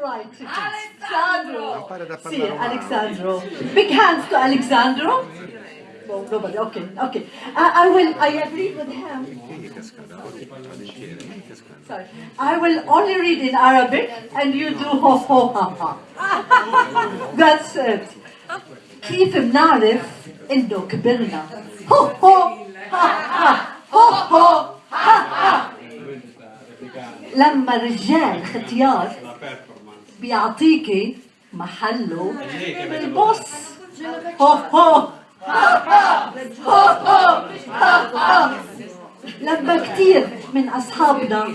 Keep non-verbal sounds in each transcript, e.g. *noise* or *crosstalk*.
Right. Alexandro. Impara da Sì, parlare romano. Alexandro. Big hands to Alexandro. No, nobody. Okay, okay. I, I will. I agree with him. Perché gli cascata? Volentieri, non cascata. Sorry. I will only read in Arabic, and you do ho ho ha ha. *laughs* That's it. كيف بنعرف انه كبرنا؟ هو هو ها ها هو هو ها ها لما الرجال ختيار بيعطيكي محله بالبص هو هو. هو هو لما كتير من أصحابنا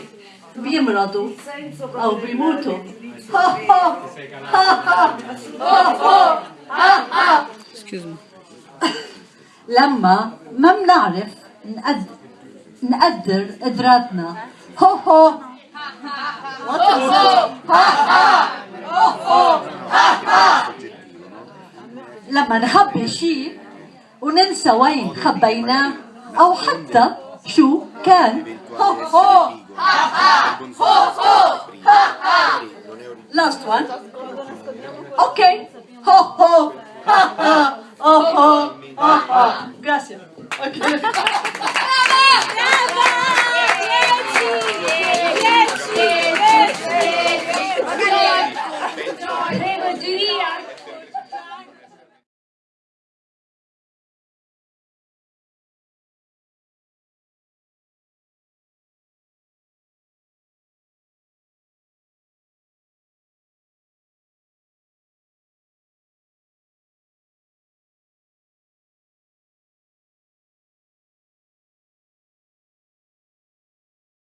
بيمرضوا أو بيموتوا. هو هو. هو هو Excuse me. لما ما بنعرف نقدر نقدر قدراتنا هو هو. لما نخبي شيء وننسى وين خبيناه أو حتى شو كان. هو هو. ها ها هو هو ها ها last one. Okay. هو هو ها ها هو هو ها ها gracias. Okay.